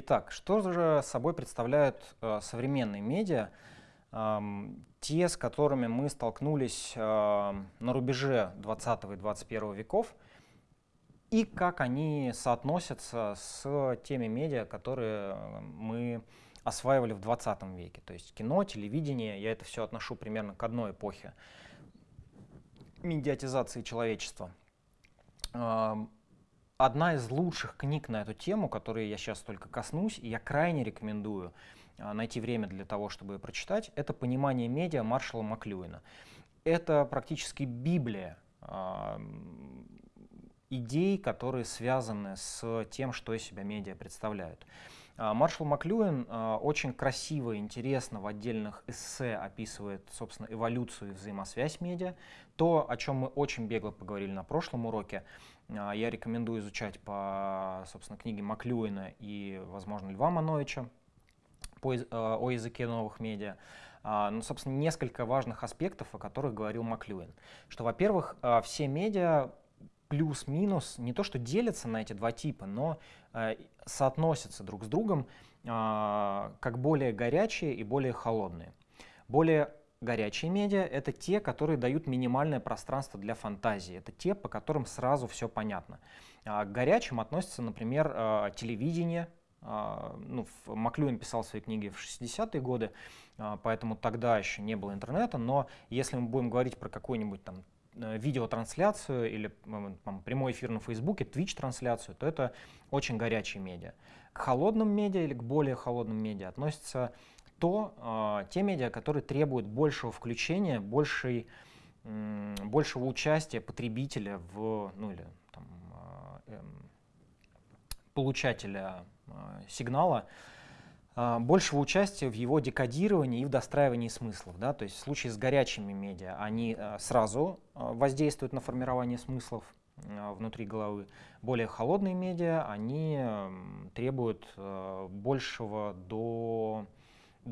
Итак, что же собой представляют э, современные медиа, э, те, с которыми мы столкнулись э, на рубеже 20 и 21 веков, и как они соотносятся с теми медиа, которые мы осваивали в 20 веке. То есть кино, телевидение, я это все отношу примерно к одной эпохе медиатизации человечества. Одна из лучших книг на эту тему, которую я сейчас только коснусь, и я крайне рекомендую а, найти время для того, чтобы ее прочитать, это «Понимание медиа» Маршала Маклюина. Это практически Библия э, идей, которые связаны с тем, что из себя медиа представляют. А, Маршал Маклюин очень красиво и интересно в отдельных эссе описывает, собственно, эволюцию и взаимосвязь медиа. То, о чем мы очень бегло поговорили на прошлом уроке, а, я рекомендую изучать по, собственно, книге Маклюина и, возможно, Льва Мановича по, э, о языке новых медиа. А, ну, собственно, несколько важных аспектов, о которых говорил Маклюин. Что, во-первых, а, все медиа плюс-минус не то что делятся на эти два типа, но э, соотносятся друг с другом как более горячие и более холодные. Более Горячие медиа — это те, которые дают минимальное пространство для фантазии. Это те, по которым сразу все понятно. А к горячим относятся, например, а, телевидение. А, ну, Маклюин писал свои книги в 60-е годы, поэтому тогда еще не было интернета. Но если мы будем говорить про какую-нибудь там э, видеотрансляцию или там, прямой эфир на Фейсбуке, Twitch-трансляцию, то это очень горячие медиа. К холодным медиа или к более холодным медиа относятся то э, те медиа, которые требуют большего включения, большей, большего участия потребителя в, ну или там, э, э, получателя э, сигнала, большего участия в его декодировании и в достраивании смыслов. Да? То есть в случае с горячими медиа они сразу воздействуют на формирование смыслов внутри головы. Более холодные медиа, они требуют большего до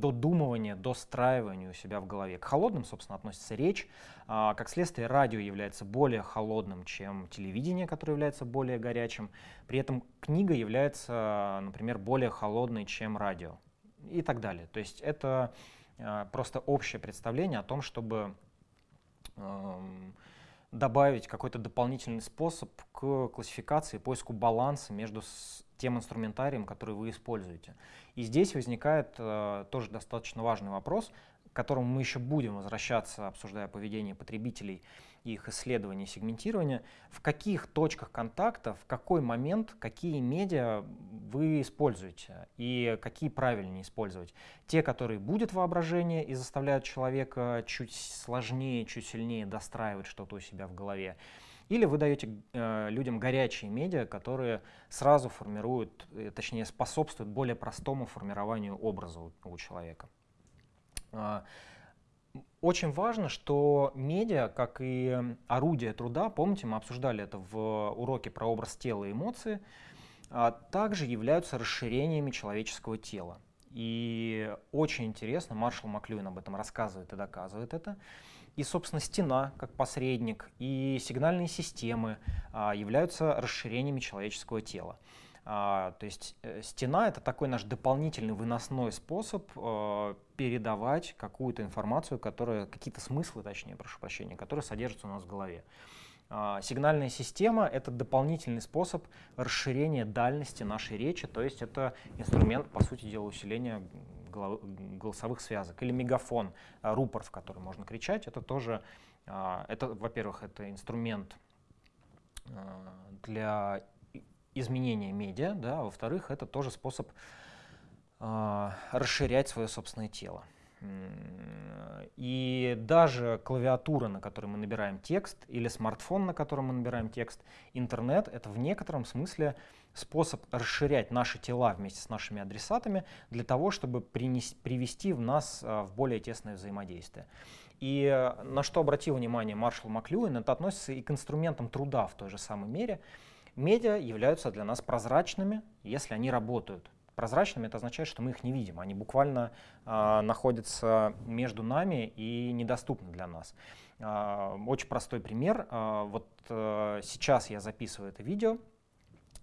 додумывания, достраивания у себя в голове. К холодным, собственно, относится речь. А, как следствие, радио является более холодным, чем телевидение, которое является более горячим. При этом книга является, например, более холодной, чем радио и так далее. То есть это а, просто общее представление о том, чтобы добавить какой-то дополнительный способ к классификации, поиску баланса между тем инструментарием, который вы используете. И здесь возникает э, тоже достаточно важный вопрос, к которому мы еще будем возвращаться, обсуждая поведение потребителей и их исследование, сегментирование. В каких точках контакта, в какой момент, какие медиа вы используете и какие правильнее использовать. Те, которые будет воображение и заставляют человека чуть сложнее, чуть сильнее достраивать что-то у себя в голове, или вы даете э, людям горячие медиа, которые сразу формируют, э, точнее способствуют более простому формированию образа у, у человека. Э, очень важно, что медиа, как и орудие труда, помните, мы обсуждали это в уроке про образ тела и эмоции, э, также являются расширениями человеческого тела. И очень интересно, Маршал Маклюин об этом рассказывает и доказывает это. И, собственно, стена как посредник и сигнальные системы а, являются расширениями человеческого тела. А, то есть э, стена — это такой наш дополнительный выносной способ э, передавать какую-то информацию, которая, какие-то смыслы, точнее, прошу прощения, которые содержатся у нас в голове. А, сигнальная система — это дополнительный способ расширения дальности нашей речи, то есть это инструмент, по сути дела, усиления голосовых связок. Или мегафон, а, рупор, в который можно кричать, это тоже, а, это, во-первых, это инструмент а, для изменения медиа, да, во-вторых, это тоже способ расширять свое собственное тело. И даже клавиатура, на которой мы набираем текст, или смартфон, на котором мы набираем текст, интернет — это в некотором смысле способ расширять наши тела вместе с нашими адресатами для того, чтобы принес, привести в нас а, в более тесное взаимодействие. И э, на что обратил внимание Маршал Маклюин, это относится и к инструментам труда в той же самой мере. Медиа являются для нас прозрачными, если они работают. Прозрачными это означает, что мы их не видим, они буквально э, находятся между нами и недоступны для нас. Э, очень простой пример. Э, вот э, сейчас я записываю это видео,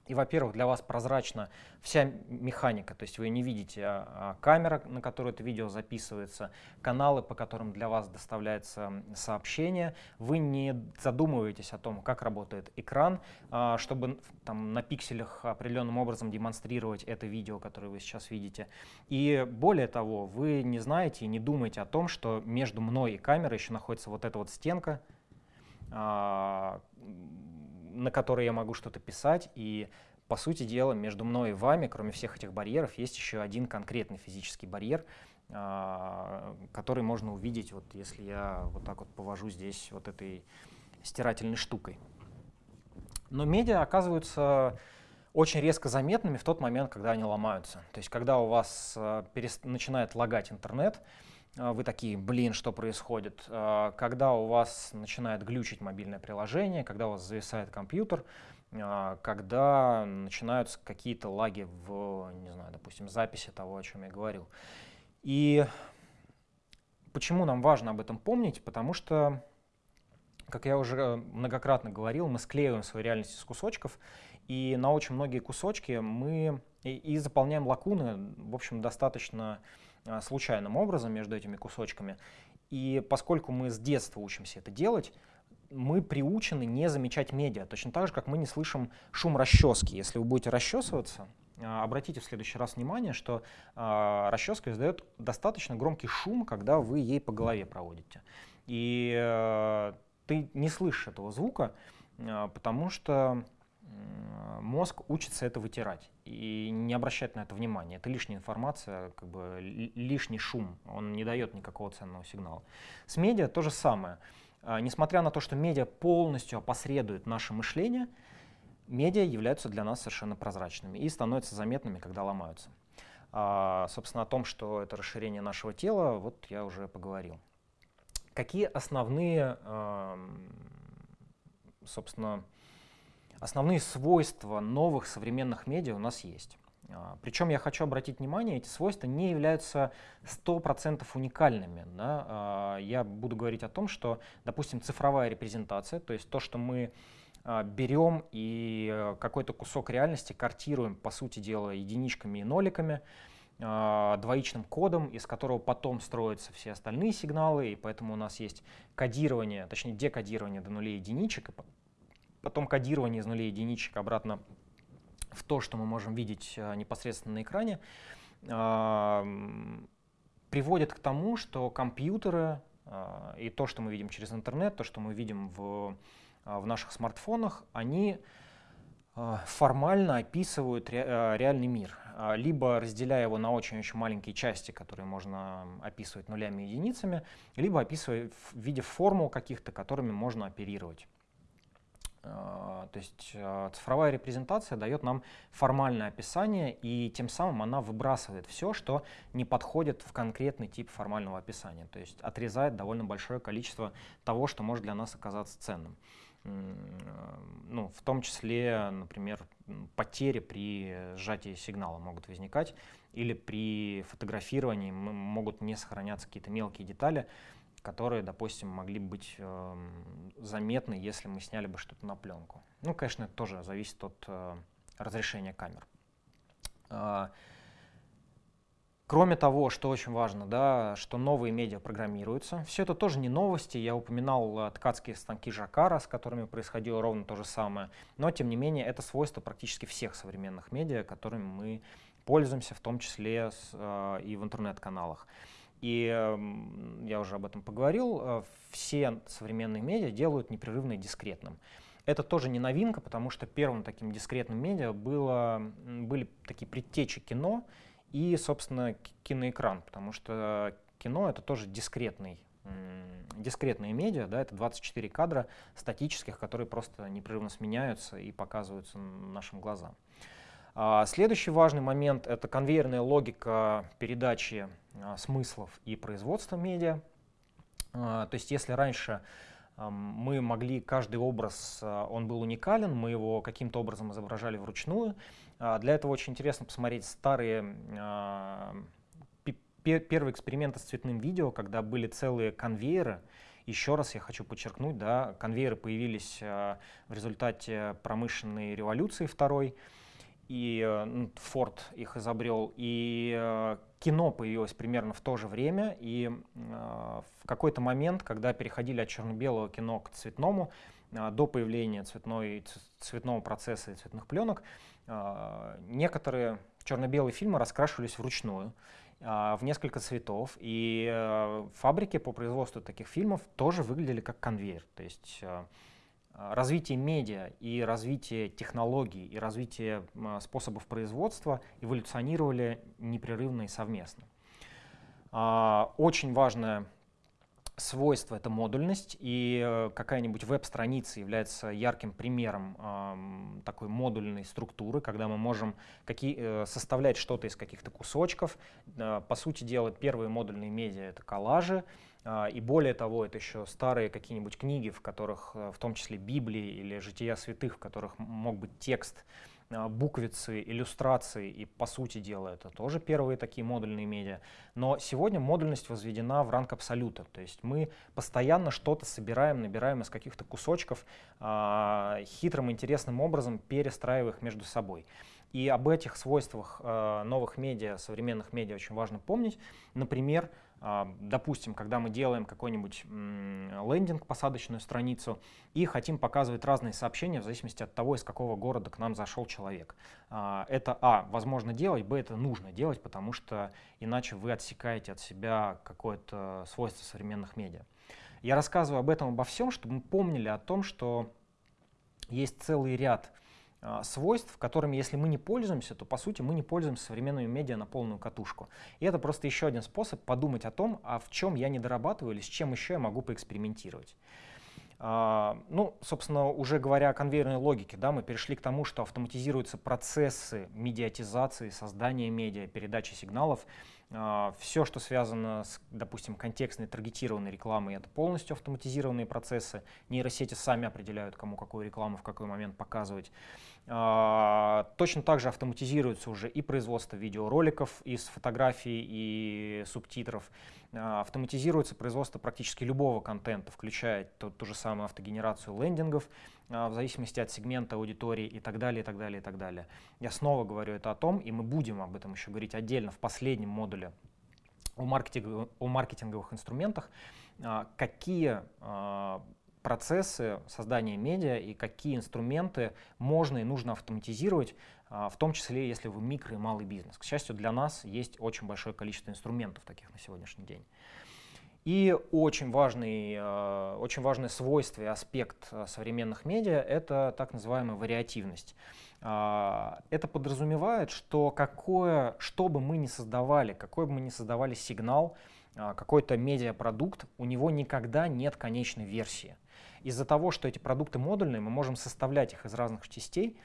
И, во-первых, для вас прозрачна вся механика, то есть вы не видите а, а, камера, на которую это видео записывается, каналы, по которым для вас доставляется сообщение. Вы не задумываетесь о том, как работает экран, а, чтобы там, на пикселях определенным образом демонстрировать это видео, которое вы сейчас видите. И более того, вы не знаете и не думаете о том, что между мной и камерой еще находится вот эта вот стенка, а, на которой я могу что-то писать, и по сути дела между мной и вами, кроме всех этих барьеров, есть еще один конкретный физический барьер, а, который можно увидеть, вот если я вот так вот повожу здесь вот этой стирательной штукой. Но медиа оказываются очень резко заметными в тот момент, когда они ломаются. То есть когда у вас а, начинает лагать интернет, вы такие, блин, что происходит? А, когда у вас начинает глючить мобильное приложение, когда у вас зависает компьютер, а, когда начинаются какие-то лаги в, не знаю, допустим, записи того, о чем я говорил. И почему нам важно об этом помнить? Потому что, как я уже многократно говорил, мы склеиваем свою реальность из кусочков, и на очень многие кусочки мы и, и заполняем лакуны, в общем, достаточно а, случайным образом между этими кусочками. И поскольку мы с детства учимся это делать, мы приучены не замечать медиа, точно так же, как мы не слышим шум расчески. Если вы будете расчесываться, а, обратите в следующий раз внимание, что э, расческа издает достаточно громкий шум, когда вы ей по голове проводите. И э, ты не слышишь этого звука, потому что мозг учится это вытирать и не обращать на это внимания. Это лишняя информация, как бы лишний шум, он не дает никакого ценного сигнала. С медиа то же самое. А, несмотря на то, что медиа полностью опосредует наше мышление, медиа являются для нас совершенно прозрачными и становятся заметными, когда ломаются. А, собственно, о том, что это расширение нашего тела, вот я уже поговорил. Какие основные, собственно, Основные свойства новых современных медиа у нас есть. А, Причем я хочу обратить внимание, эти свойства не являются 100% уникальными. Да? А, я буду говорить о том, что, допустим, цифровая репрезентация, то есть то, что мы а, берем и э, какой-то кусок реальности картируем, по сути дела, единичками и ноликами, двоичным кодом, из которого потом строятся все остальные сигналы, и поэтому у нас есть кодирование, точнее декодирование до нулей единичек, потом кодирование из нулей единичек обратно в то, что мы можем видеть э, непосредственно на экране, приводит к тому, что компьютеры э, и то, что мы видим через интернет, то, что мы видим в, э, в наших смартфонах, они формально описывают реальный мир, либо разделяя его на очень-очень маленькие части, которые можно описывать нулями и единицами, либо описывая в виде формул каких-то, которыми можно оперировать. А, то есть а, цифровая репрезентация дает нам формальное описание, и тем самым она выбрасывает все, что не подходит в конкретный тип формального описания. То есть отрезает довольно большое количество того, что может для нас оказаться ценным. Ну, в том числе, например, потери при сжатии сигнала могут возникать, или при фотографировании могут не сохраняться какие-то мелкие детали, которые, допустим, могли быть э, заметны, если мы сняли бы что-то на пленку. Ну, конечно, это тоже зависит от э, разрешения камер. Э, Кроме того, что очень важно, да, что новые медиа программируются. Все это тоже не новости. Я упоминал э, ткацкие станки Жакара, с которыми происходило ровно то же самое. Но, тем не менее, это свойство практически всех современных медиа, которыми мы пользуемся, в том числе с, э, и в интернет-каналах. И я уже об этом поговорил, э, все современные медиа делают непрерывно и дискретным. Это тоже не новинка, потому что первым таким дискретным медиа было, были такие предтечи кино и, собственно, киноэкран, потому что кино — это тоже дискретный дискретные медиа, да, это 24 кадра статических, которые просто непрерывно сменяются и показываются нашим глазам. А, следующий важный момент — это конвейерная логика передачи а, смыслов и производства медиа. А, то есть если раньше мы могли, каждый образ, он был уникален, мы его каким-то образом изображали вручную. Для этого очень интересно посмотреть старые первые эксперименты с цветным видео, когда были целые конвейеры, Еще раз я хочу подчеркнуть, да, конвейеры появились в результате промышленной революции второй, и Форд их изобрел, и кино появилось примерно в то же время, и в какой-то момент, когда переходили от черно-белого кино к цветному, до появления цветной, цветного процесса и цветных пленок, некоторые черно-белые фильмы раскрашивались вручную в несколько цветов, и фабрики по производству таких фильмов тоже выглядели как конвейер. То есть развитие медиа и развитие технологий и развитие способов производства эволюционировали непрерывно и совместно. Очень важная свойство — это модульность, и э, какая-нибудь веб-страница является ярким примером такой модульной структуры, когда мы можем э, составлять что-то из каких-то кусочков. Э, по сути дела, первые модульные медиа — это коллажи, и более того, это еще старые какие-нибудь книги, в которых, э, в том числе Библии или Жития святых, в которых мог быть текст, а, буквицы, иллюстрации, и по сути дела это тоже первые такие модульные медиа. Но сегодня модульность возведена в ранг абсолюта, то есть мы постоянно что-то собираем, набираем из каких-то кусочков, э, хитрым, интересным образом перестраивая их между собой. И об этих свойствах э, новых медиа, современных медиа очень важно помнить. Например, а, допустим, когда мы делаем какой-нибудь лендинг, посадочную страницу, и хотим показывать разные сообщения в зависимости от того, из какого города к нам зашел человек. А, это, а, возможно делать, б, это нужно делать, потому что иначе вы отсекаете от себя какое-то свойство современных медиа. Я рассказываю об этом, обо всем, чтобы мы помнили о том, что есть целый ряд а, свойств, которыми, если мы не пользуемся, то по сути мы не пользуемся современными медиа на полную катушку. И это просто еще один способ подумать о том, а в чем я не дорабатываю или с чем еще я могу поэкспериментировать. Uh, ну, собственно, уже говоря о конвейерной логике, да, мы перешли к тому, что автоматизируются процессы медиатизации, создания медиа, передачи сигналов. Uh, все, что связано с, допустим, контекстной таргетированной рекламой, это полностью автоматизированные процессы. Нейросети сами определяют, кому какую рекламу в какой момент показывать. А, точно так же автоматизируется уже и производство видеороликов из фотографий и субтитров. А, автоматизируется производство практически любого контента, включая ту, ту же самую автогенерацию лендингов, а, в зависимости от сегмента аудитории и так далее, и так далее, и так далее. Я снова говорю это о том, и мы будем об этом еще говорить отдельно в последнем модуле о, маркетинг, о маркетинговых инструментах, какие процессы создания медиа и какие инструменты можно и нужно автоматизировать, а, в том числе, если вы микро и малый бизнес. К счастью, для нас есть очень большое количество инструментов таких на сегодняшний день. И очень важный, а, очень важное свойство и аспект а, современных медиа — это так называемая вариативность. Это подразумевает, что какое, что бы мы ни создавали, какой бы мы ни создавали сигнал, какой-то медиапродукт, у него никогда нет конечной версии. Из-за того, что эти продукты модульные, мы можем составлять их из разных частей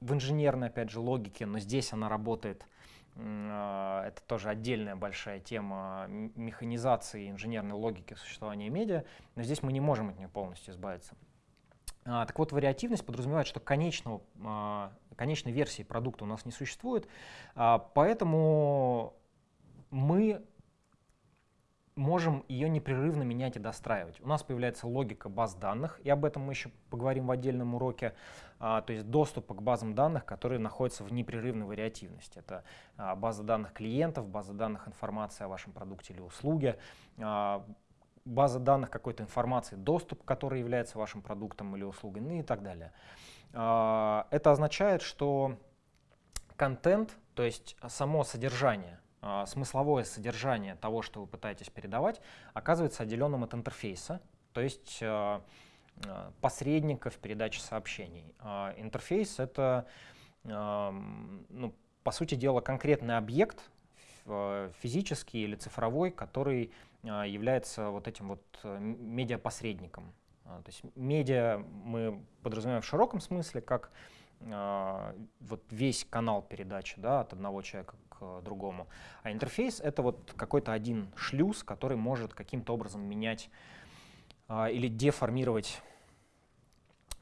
в инженерной, опять же, логике, но здесь она работает а, это тоже отдельная большая тема механизации инженерной логики существования медиа, но здесь мы не можем от нее полностью избавиться. А, так вот, вариативность подразумевает, что конечного, а, конечной версии продукта у нас не существует, поэтому мы можем ее непрерывно менять и достраивать. У нас появляется логика баз данных, и об этом мы еще поговорим в отдельном уроке, а, то есть доступа к базам данных, которые находятся в непрерывной вариативности. Это а, база данных клиентов, база данных информации о вашем продукте или услуге, а, база данных какой-то информации, доступ, который является вашим продуктом или услугой, ну и так далее. А, это означает, что контент, то есть само содержание, смысловое содержание того, что вы пытаетесь передавать, оказывается отделенным от интерфейса, то есть а, а, посредника в передаче сообщений. Интерфейс — это, ну, по сути дела, конкретный объект, физический или цифровой, который является вот этим вот э, медиапосредником. То есть медиа мы подразумеваем в широком смысле как вот весь канал передачи да, от одного человека другому. А интерфейс — это вот какой-то один шлюз, который может каким-то образом менять а, или деформировать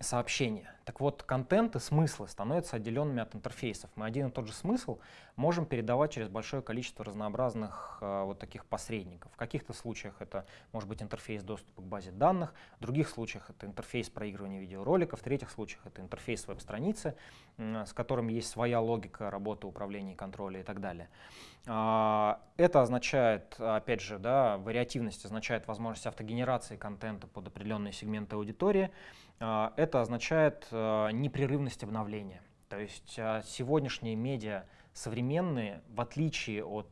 сообщения. Так вот, контент и смыслы становятся отделенными от интерфейсов. Мы один и тот же смысл можем передавать через большое количество разнообразных э, вот таких посредников. В каких-то случаях это может быть интерфейс доступа к базе данных, в других случаях это интерфейс проигрывания видеороликов, в третьих случаях это интерфейс веб-страницы, э, с которым есть своя логика работы, управления, контроля и так далее. Э, это означает, опять же, да, вариативность означает возможность автогенерации контента под определенные сегменты аудитории, это означает а, непрерывность обновления. То есть а, сегодняшние медиа современные, в отличие от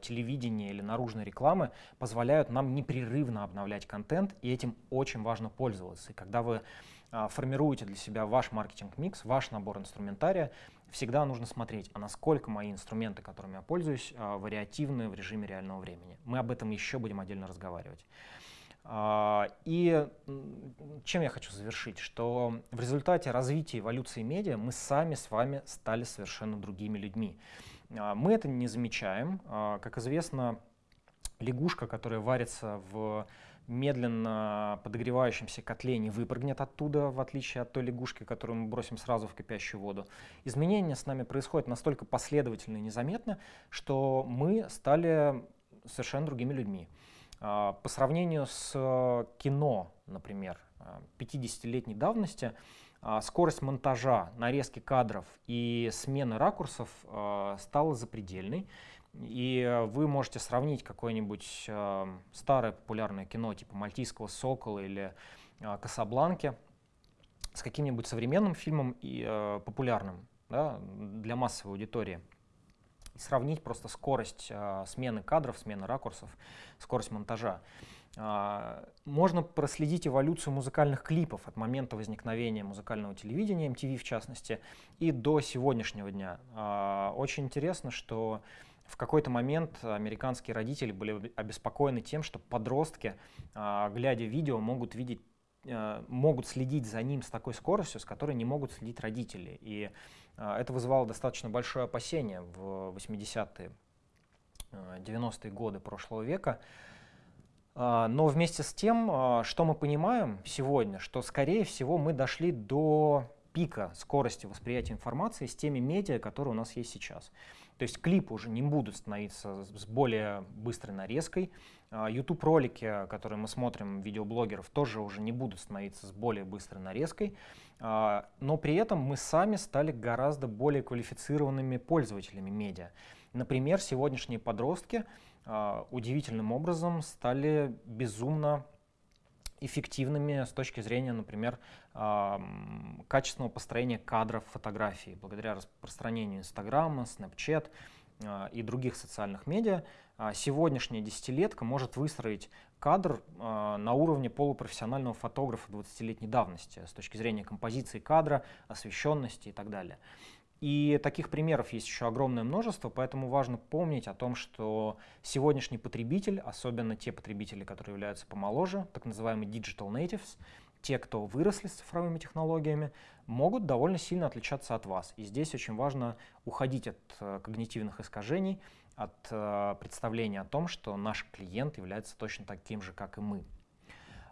телевидения или наружной рекламы, позволяют нам непрерывно обновлять контент, и этим очень важно пользоваться. И когда вы формируете для себя ваш маркетинг-микс, ваш набор инструментария, всегда нужно смотреть, а насколько мои инструменты, которыми я пользуюсь, вариативны в режиме реального времени. Мы об этом еще будем отдельно разговаривать. А, и чем я хочу завершить, что в результате развития эволюции медиа мы сами с вами стали совершенно другими людьми. А, мы это не замечаем. А, как известно, лягушка, которая варится в медленно подогревающемся котле не выпрыгнет оттуда, в отличие от той лягушки, которую мы бросим сразу в кипящую воду. Изменения с нами происходят настолько последовательно и незаметно, что мы стали совершенно другими людьми. А, по сравнению с э, кино, например, 50-летней а, давности, а, скорость монтажа, нарезки кадров и смены ракурсов стала запредельной. И вы можете сравнить какое-нибудь старое популярное кино типа «Мальтийского сокола» или «Касабланки» с каким-нибудь современным фильмом и э, популярным да, для массовой аудитории – сравнить просто скорость э, смены кадров, смены ракурсов, скорость монтажа. Э, можно проследить эволюцию музыкальных клипов от момента возникновения музыкального телевидения, MTV в частности, и до сегодняшнего дня. Э, очень интересно, что в какой-то момент американские родители были обеспокоены тем, что подростки, глядя видео, могут видеть могут следить за ним с такой скоростью, с которой не могут следить родители. И это вызывало достаточно большое опасение в 80-е, 90-е годы прошлого века. А, но вместе с тем, а, что мы понимаем сегодня, что, скорее всего, мы дошли до пика скорости восприятия информации с теми медиа, которые у нас есть сейчас. То есть клипы уже не будут становиться с более быстрой нарезкой. YouTube-ролики, которые мы смотрим, видеоблогеров, тоже уже не будут становиться с более быстрой нарезкой. А, но при этом мы сами стали гораздо более квалифицированными пользователями медиа. Например, сегодняшние подростки а, удивительным образом стали безумно эффективными с точки зрения, например, качественного построения кадров фотографий. Благодаря распространению Инстаграма, Snapchat и других социальных медиа, сегодняшняя десятилетка может выстроить кадр э, на уровне полупрофессионального фотографа 20-летней давности с точки зрения композиции кадра, освещенности и так далее. И таких примеров есть еще огромное множество, поэтому важно помнить о том, что сегодняшний потребитель, особенно те потребители, которые являются помоложе, так называемые digital natives, те, кто выросли с цифровыми технологиями, могут довольно сильно отличаться от вас. И здесь очень важно уходить от э, когнитивных искажений, от э, представления о том, что наш клиент является точно таким же, как и мы.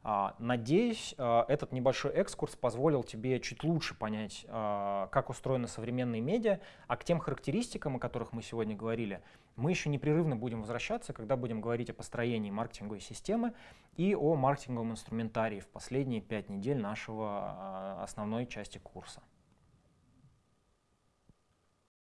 А, надеюсь, э, этот небольшой экскурс позволил тебе чуть лучше понять, э, как устроены современные медиа, а к тем характеристикам, о которых мы сегодня говорили, мы еще непрерывно будем возвращаться, когда будем говорить о построении маркетинговой системы и о маркетинговом инструментарии в последние пять недель нашего основной части курса.